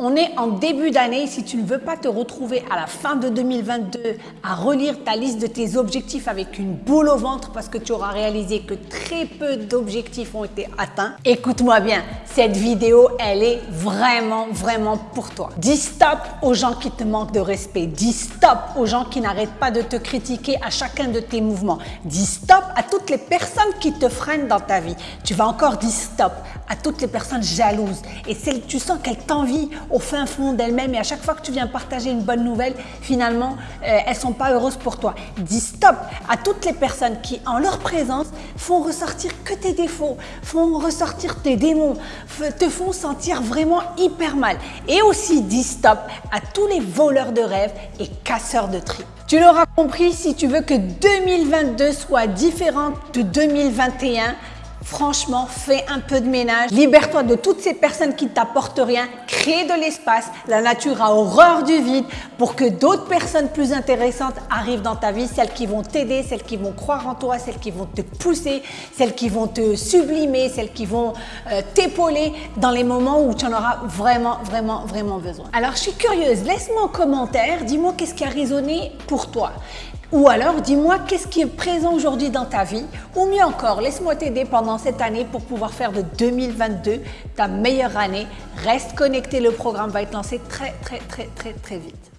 On est en début d'année. Si tu ne veux pas te retrouver à la fin de 2022 à relire ta liste de tes objectifs avec une boule au ventre parce que tu auras réalisé que très peu d'objectifs ont été atteints, écoute-moi bien, cette vidéo, elle est vraiment, vraiment pour toi. Dis stop aux gens qui te manquent de respect. Dis stop aux gens qui n'arrêtent pas de te critiquer à chacun de tes mouvements. Dis stop à toutes les personnes qui te freinent dans ta vie. Tu vas encore dire stop à toutes les personnes jalouses et celles, tu sens qu'elles t'envient au fin fond d'elles-mêmes et à chaque fois que tu viens partager une bonne nouvelle, finalement, euh, elles sont pas heureuses pour toi. Dis stop à toutes les personnes qui, en leur présence, font ressortir que tes défauts, font ressortir tes démons, te font sentir vraiment hyper mal. Et aussi dis stop à tous les voleurs de rêves et casseurs de tripes. Tu l'auras compris, si tu veux que 2022 soit différent de 2021, Franchement, fais un peu de ménage. Libère-toi de toutes ces personnes qui ne t'apportent rien. Crée de l'espace. La nature a horreur du vide pour que d'autres personnes plus intéressantes arrivent dans ta vie. Celles qui vont t'aider, celles qui vont croire en toi, celles qui vont te pousser, celles qui vont te sublimer, celles qui vont euh, t'épauler dans les moments où tu en auras vraiment, vraiment, vraiment besoin. Alors, je suis curieuse. Laisse-moi en commentaire. Dis-moi qu'est-ce qui a résonné pour toi. Ou alors, dis-moi qu'est-ce qui est présent aujourd'hui dans ta vie? Ou mieux encore, laisse-moi t'aider pendant cette année pour pouvoir faire de 2022 ta meilleure année. Reste connecté, le programme va être lancé très très très très très vite.